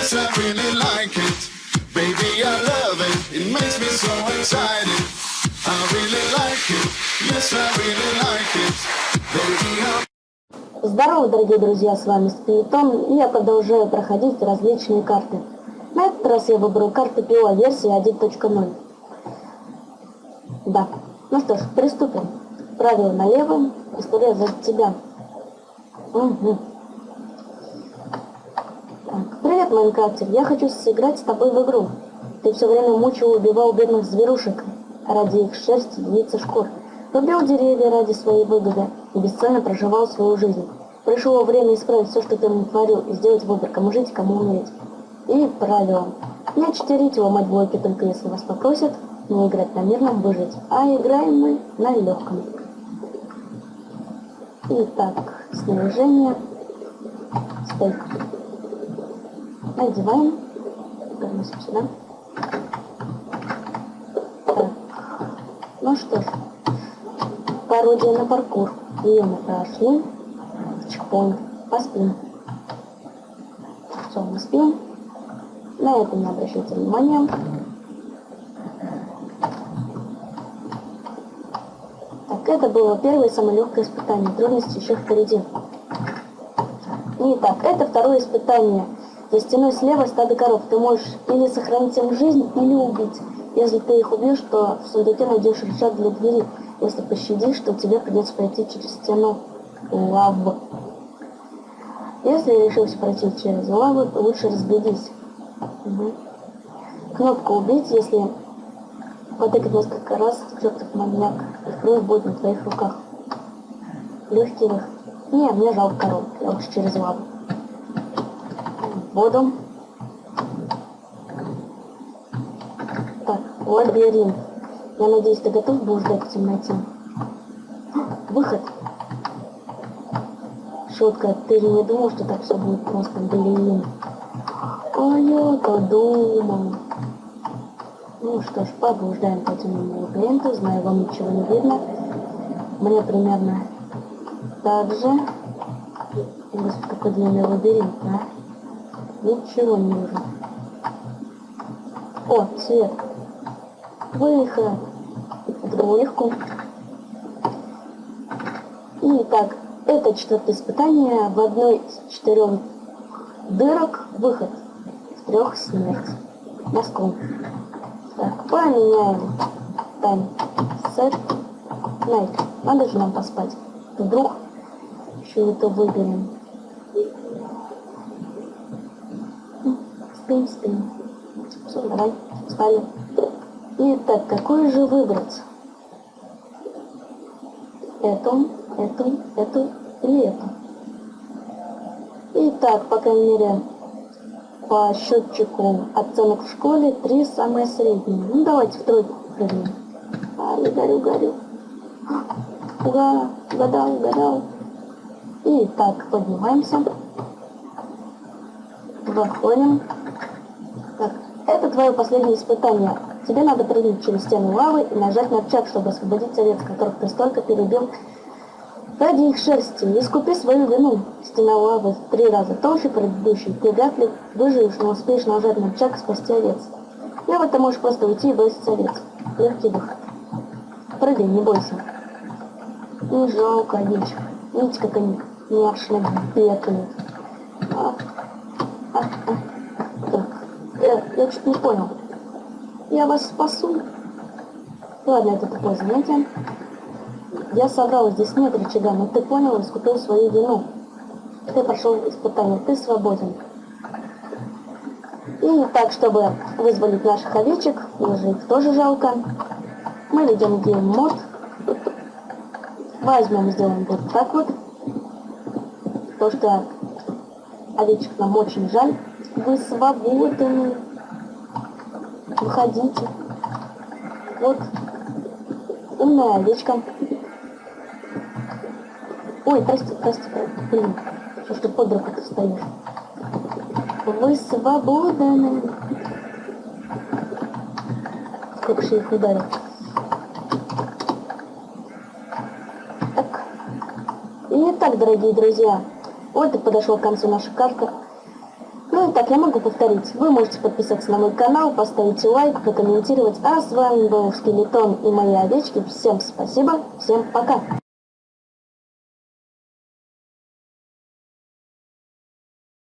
Yes, Здорово, дорогие друзья, с вами Спиритон, и я продолжаю проходить различные карты. На этот раз я выбрал карту ПИО версии 1.0. Да. Ну что ж, приступим. Правило налево, история за тебя. Угу. Привет, Майнкрафтер. Я хочу сыграть с тобой в игру. Ты все время мучил и убивал бедных зверушек ради их шерсти, яиц и шкур. Рубил деревья ради своей выгоды и бесцельно проживал свою жизнь. Пришло время исправить все, что ты натворил, и сделать выбор, кому жить, кому умереть. И правило. Не читерить и ломать блоки, только если вас попросят, не играть на мирном, выжить. А играем мы на легком. Итак, снаряжение. Стейк. Надеваем. Переносим сюда. Так. Ну что ж. Пародия на паркур. Ее мы прошли. Чпонь. Поспим. Все, мы спим. На это не обращайте внимания. Так, это было первое самое легкое испытание. Трудности еще впереди. Итак, это второе испытание. За стеной слева стадо коров. Ты можешь или сохранить им жизнь, или убить. Если ты их убьешь, то в сундуке найдешь рычаг для двери. Если пощадишь, то тебе придется пройти через стену лавы. Если решился пройти через лаву, то лучше разглядись. Угу. Кнопку убить, если потыкать несколько раз, чертов маньяк, и кровь будет на твоих руках. Легкий выход. Не, мне жалко коров, я лучше через лаву. Воду. Так, лабиринт. Я надеюсь, ты готов будешь ждать в темноте? Выход. Шутка, ты не думал, что так все будет просто, блин. А я-то думал. Ну что ж, поблуждаем по темному лабиринту, знаю, вам ничего не видно. Мне примерно так же. Господи, какой длинный лабиринт, а? Ничего не вижу. О, свет. Выход. Это легко. Итак, это четвертое испытание. В одной из четырех дырок выход. В трех смерть. Москву. Так, поменяем. Тайм. Сет. Найт. Надо же нам поспать. Вдруг еще это выберем. Спим, спим. Все, давай, спали. Итак, какую же выбрать? Эту, эту, эту или эту? Итак, по крайней мере, по счетчику оценок в школе три самые средние. Ну, давайте в тройку прыгнем. А, я горю, горю. Ура, угадал, угадал. Итак, поднимаемся. Выходим. Так, это твое последнее испытание. Тебе надо прыгнуть через стену лавы и нажать на рычаг, чтобы освободить овец, которых ты столько перебил ради их шерсти. Искупи свою вину. Стена лавы три раза толще предыдущей. Ты вряд ли выживешь, но успеешь нажать на и спасти овец. В этом можешь просто уйти и бросить овец. Легкий выход. Прыгай, не бойся. Не жалко овечек. Видите, как они нервно бегают. А. Я, я не понял. Я вас спасу. Ладно, это такое занятие. Я соврал, здесь нет рычага, но ты понял и искупил свою вину. Ты прошел испытание, ты свободен. И так, чтобы вызволить наших овечек, мне же их тоже жалко, мы введем gamemode. Возьмем, сделаем вот так вот. То, что овечек нам очень жаль. Вы свободны. Выходите. Вот. Умная овечка. Ой, прости, прости, блин. Что ж ты под руку ты стоишь? Вы свободны. Сколько же их ударил. Так. Итак, дорогие друзья, вот и подошла к концу наша карта. Так, я могу повторить. Вы можете подписаться на мой канал, поставить лайк, прокомментировать. А с вами был Скелетон и мои овечки. Всем спасибо, всем пока.